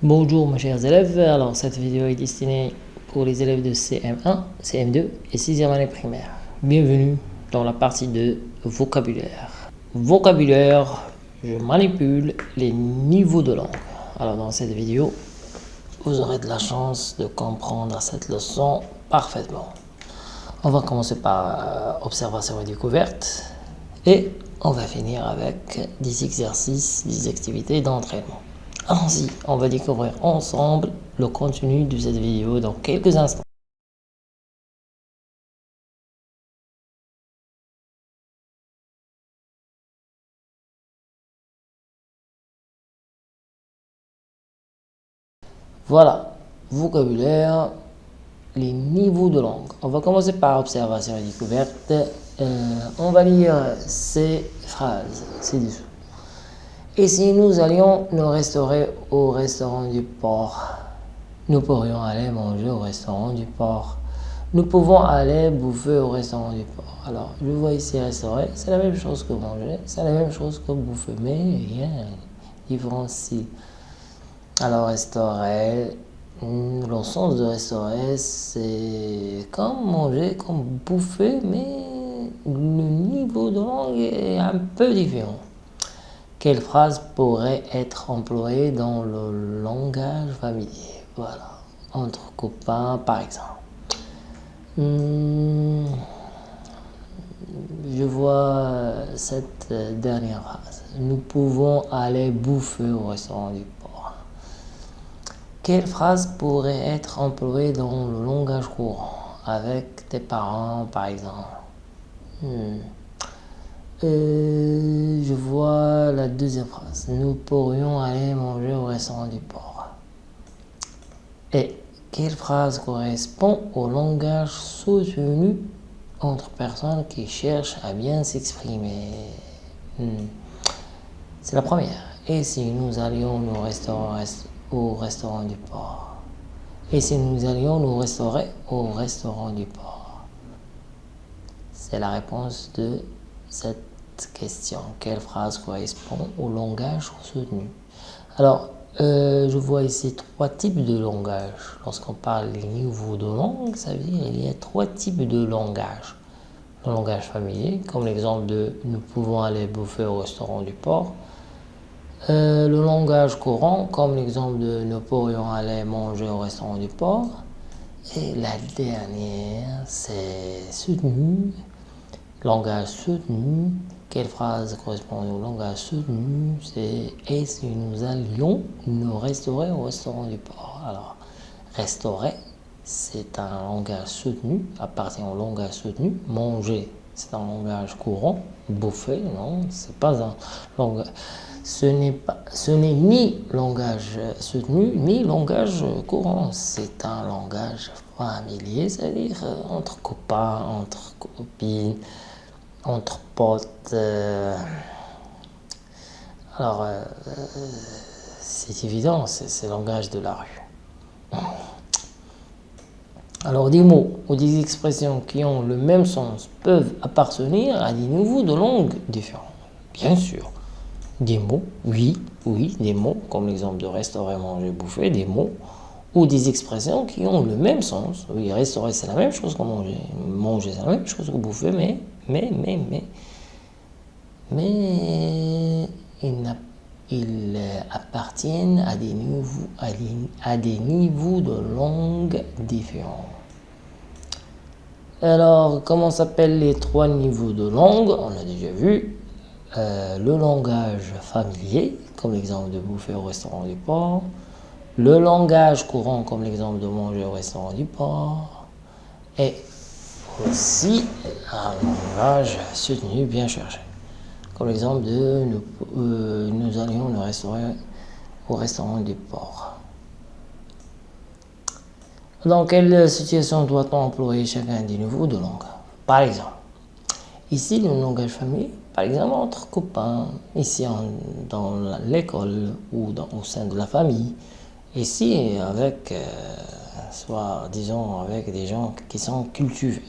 Bonjour mes chers élèves, alors cette vidéo est destinée pour les élèves de CM1, CM2 et 6e année primaire. Bienvenue dans la partie de vocabulaire. Vocabulaire, je manipule les niveaux de langue. Alors dans cette vidéo, vous aurez de la chance de comprendre cette leçon parfaitement. On va commencer par euh, observation et découverte et on va finir avec des exercices, des activités d'entraînement. Allons-y, on va découvrir ensemble le contenu de cette vidéo dans quelques instants. Voilà, vocabulaire, les niveaux de langue. On va commencer par observation et découverte. Euh, on va lire ces phrases ci-dessous. Et si nous allions nous restaurer au restaurant du port Nous pourrions aller manger au restaurant du port. Nous pouvons aller bouffer au restaurant du port. Alors, je vois ici restaurer, c'est la même chose que manger, c'est la même chose que bouffer, mais il y a une différence ici. Alors, restaurer, le sens de restaurer, c'est comme manger, comme bouffer, mais le niveau de langue est un peu différent. Quelle phrase pourrait être employée dans le langage familier? Voilà, entre copains par exemple. Hmm, je vois cette dernière phrase. Nous pouvons aller bouffer au restaurant du port. Quelle phrase pourrait être employée dans le langage courant? Avec tes parents par exemple hmm. Euh, je vois la deuxième phrase. Nous pourrions aller manger au restaurant du port. Et quelle phrase correspond au langage soutenu entre personnes qui cherchent à bien s'exprimer? Hmm. C'est la première. Et si nous allions nous restaurer au restaurant du port? Et si nous allions nous restaurer au restaurant du port? C'est la réponse de cette question. Quelle phrase correspond au langage soutenu Alors, euh, je vois ici trois types de langage. Lorsqu'on parle des niveaux de langue, ça veut dire qu'il y a trois types de langage. Le langage familier, comme l'exemple de « nous pouvons aller bouffer au restaurant du port euh, le langage courant, comme l'exemple de « nous pourrions aller manger au restaurant du port ». Et la dernière, c'est soutenu, langage soutenu, quelle phrase correspond au langage soutenu? C'est « Et si nous allions nous restaurer au restaurant du port ?» Alors, restaurer, c'est un langage soutenu, appartient au langage soutenu. Manger, c'est un langage courant. Bouffer, non, c'est pas un langage. Ce n'est ni langage soutenu, ni langage courant. C'est un langage familier, c'est-à-dire entre copains, entre copines, entre potes. Euh, alors, euh, c'est évident, c'est le langage de la rue. Alors, des mots ou des expressions qui ont le même sens peuvent appartenir à des niveaux de langue différents. Bien sûr, des mots, oui, oui, des mots, comme l'exemple de restaurer, manger, bouffer, des mots ou des expressions qui ont le même sens. Oui, restaurer, c'est la même chose que manger. Manger, c'est la même chose que bouffer, mais mais, mais, mais, mais ils, appartiennent à des, niveaux, à des, niveaux de langue différents. Alors, comment s'appellent les trois niveaux de langue? On a déjà vu. Euh, le langage familier, comme l'exemple de bouffer au restaurant du port. Le langage courant, comme l'exemple de manger au restaurant du port. Et aussi un langage soutenu bien cherché. Comme l'exemple de nous, euh, allions nous restaurer au restaurant du port. Dans quelle situation doit-on employer chacun des niveaux de langue? Par exemple, ici le langage famille, par exemple entre copains, ici dans l'école ou au sein de la famille, ici avec, euh, soit disons avec des gens qui sont cultivés.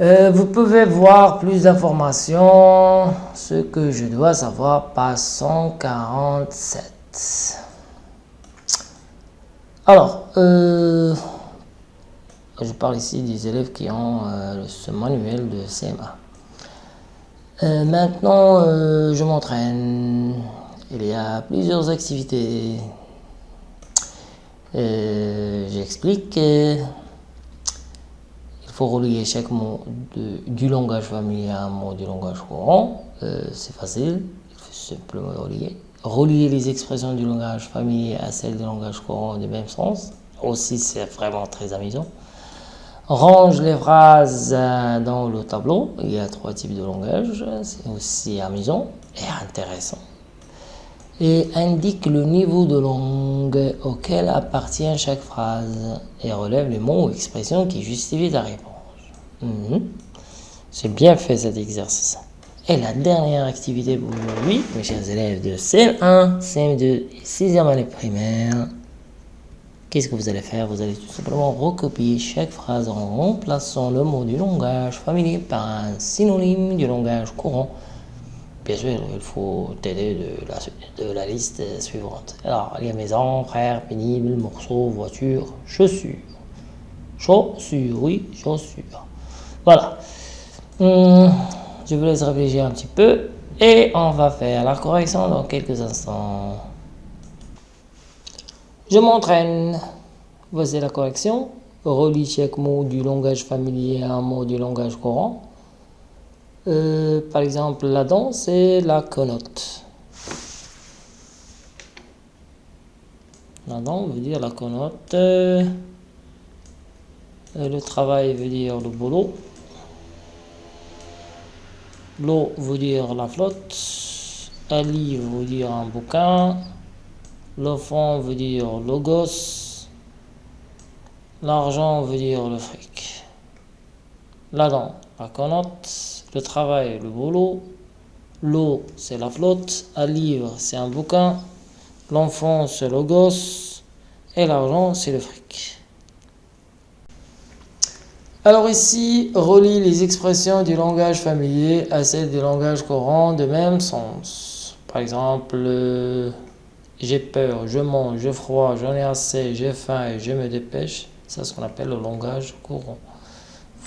Euh, vous pouvez voir plus d'informations, ce que je dois savoir, page 147. Alors, euh, je parle ici des élèves qui ont ce manuel de CMA. Maintenant, je m'entraîne. Il y a plusieurs activités. J'explique. Il faut relier chaque mot du langage familier à un mot du langage courant. C'est facile. Il faut simplement relier relier les expressions du langage familier à celles du langage courant du même sens. Aussi, c'est vraiment très amusant. Range les phrases euh, dans le tableau. Il y a trois types de langage. C'est aussi amusant et intéressant. Et indique le niveau de langue auquel appartient chaque phrase et relève les mots ou expressions qui justifient ta réponse. Mhm. J'ai bien fait cet exercice. Et la dernière activité pour aujourd'hui, mes chers élèves de CM1, CM2 et 6e année primaire, qu'est-ce que vous allez faire? Vous allez tout simplement recopier chaque phrase en remplaçant le mot du langage familier par un synonyme du langage courant. Bien sûr, il faut t'aider de la, de la liste suivante. Alors, il y a maison, frère, pénible, morceau, voiture, chaussures. Chaussures, oui, chaussures. Voilà. Hum, je vous laisse réfléchir un petit peu et on va faire la correction dans quelques instants. Je m'entraîne. Voici la correction. Relis chaque mot du langage familier à un mot du langage courant. Euh, par exemple, la danse et la connote. La danse veut dire la connote. Euh, le travail veut dire le boulot. L'eau veut dire la flotte. Livre veut dire un bouquin. L'enfant veut dire le gosse. L'argent veut dire le fric. La dent, la connote. Le travail, le boulot. L'eau, c'est la flotte. Un livre, c'est un bouquin. L'enfant, c'est le gosse. Et l'argent, c'est le fric. Alors ici, relie les expressions du langage familier à celles du langage courant de même sens. Par exemple, j'ai peur, je mange, j'ai froid, j'en ai assez, j'ai faim et je me dépêche. C'est ce qu'on appelle le langage courant.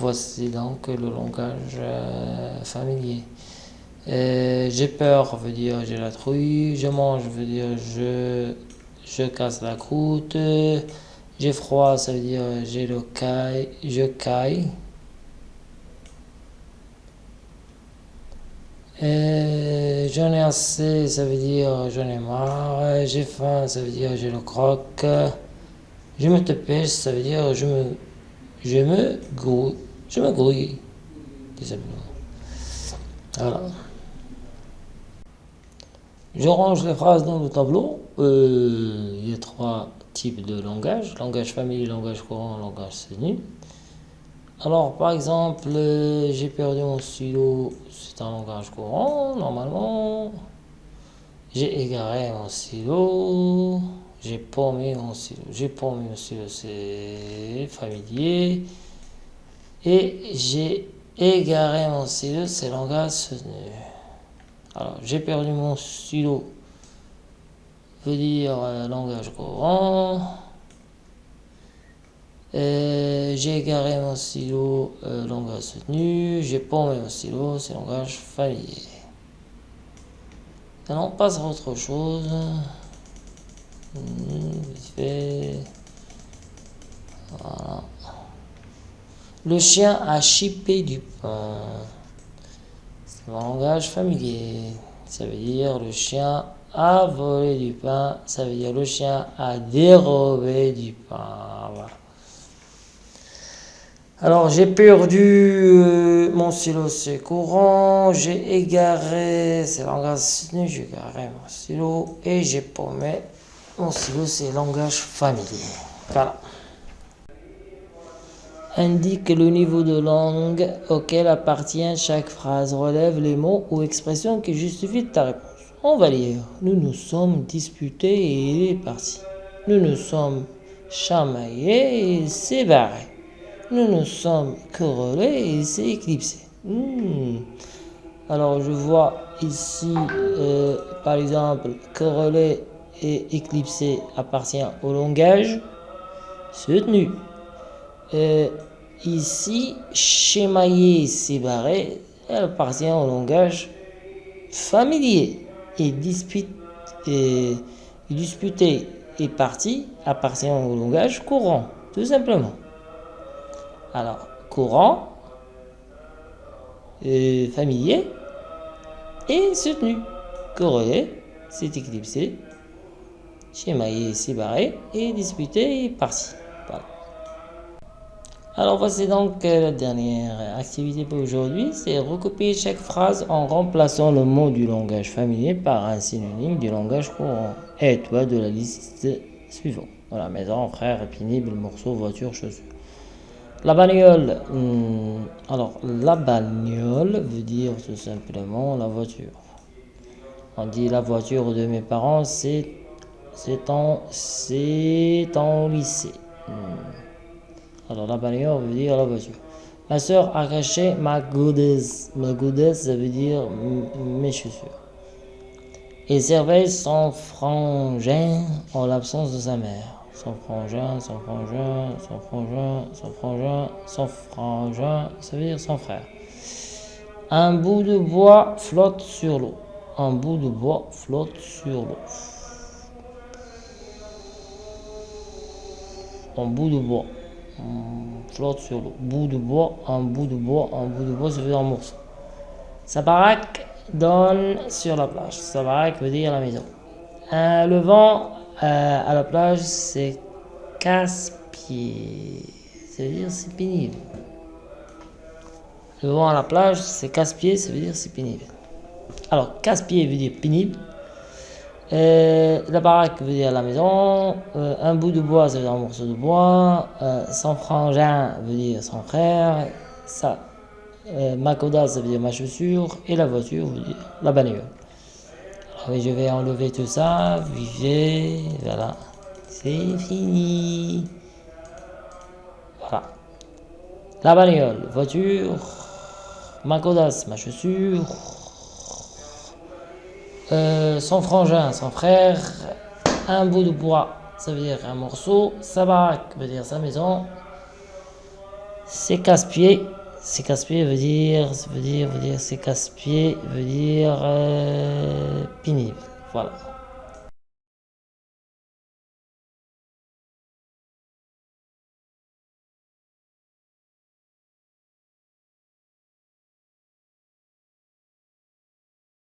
Voici donc le langage euh, familier. J'ai peur veut dire j'ai la trouille, je mange veut dire je, je casse la croûte. J'ai froid, ça veut dire j'ai le caille, je caille. J'en ai assez, ça veut dire j'en ai marre. J'ai faim, ça veut dire j'ai le croque. Je me dépêche, ça veut dire je me, je me grouille. Je me grouille, Voilà. Je range les phrases dans le tableau. Euh, il y a trois type de langage, langage familier, langage courant, langage soutenu. Alors, par exemple, euh, j'ai perdu mon stylo, c'est un langage courant, normalement. J'ai égaré mon stylo, j'ai paumé mon j'ai mon stylo, c'est familier. Et j'ai égaré mon stylo, c'est langage soutenu. Alors, j'ai perdu mon stylo, veut dire euh, langage courant. J'ai égaré mon stylo, euh, langage soutenu. J'ai paumé mon stylo, c'est langage familier. Maintenant, on passe à autre chose. Hmm, voilà. Le chien a chippé du pain. C'est langage familier. Ça veut dire le chien a volé du pain, ça veut dire le chien a dérobé du pain. Alors j'ai perdu euh, mon stylo, c'est courant, j'ai égaré, c'est langage j'ai égaré mon stylo et j'ai paumé mon stylo, c'est langage familier. Voilà. Indique le niveau de langue auquel appartient chaque phrase, relève les mots ou expressions qui justifient ta réponse. On va lire. Nous nous sommes disputés et il est parti. Nous nous sommes chamaillés et il. Nous nous sommes querellés et il éclipsé. Hmm. Alors je vois ici, euh, par exemple, quereller, et éclipsé appartient au langage soutenu. Euh, ici, schémaillé séparé appartient au langage familier et, et disputé et parti appartient au langage courant, tout simplement. Alors, courant, euh, familier et soutenu. Corrélé, c'est éclipsé, schémaillé, séparé et disputé et parti. Alors voici donc euh, la dernière activité pour aujourd'hui, c'est recopier chaque phrase en remplaçant le mot du langage familier par un synonyme du langage courant. Et toi de la liste suivante. Voilà, maison, frère, pénible, morceau, voiture, chaussure. La bagnole, hmm, alors la bagnole veut dire tout simplement la voiture. On dit la voiture de mes parents, c'est en, en lycée. Hmm. Alors la bagnole veut dire la voiture. Ma soeur a caché ma goddess. Ma goddess, ça veut dire mes chaussures. Et servait son frangin en l'absence de sa mère. Son frangin, son frangin, son frangin, son frangin, son frangin, ça veut dire son frère. Un bout de bois flotte sur l'eau. Un bout de bois flotte sur l'eau. Un bout de bois flotte sur le bout de bois, un bout de bois, un bout de bois, ça dire un morceau. Sa baraque donne sur la plage. Sa baraque veut dire la maison. Euh, le vent euh, à la plage, c'est casse-pied. Ça veut dire c'est pénible. Le vent à la plage, c'est casse-pied, ça veut dire c'est pénible. Alors, casse-pied veut dire pénible. Euh, la baraque veut dire la maison. Euh, un bout de bois, ça veut dire un morceau de bois. Euh, son frangin veut dire son frère. Ça, ma coda, veut dire ma chaussure. Et la voiture veut dire la bagnole. Alors, je vais enlever tout ça. Vivez. Voilà. C'est fini. Voilà. La bagnole, voiture. Ma codasse, ma chaussure. Euh, son frangin, son frère, un bout de bois, ça veut dire un morceau, sa baraque veut dire sa maison, c'est casse-pied, c'est casse-pied veut dire, veut dire, veut dire, c'est casse-pied veut dire euh, pénible, voilà.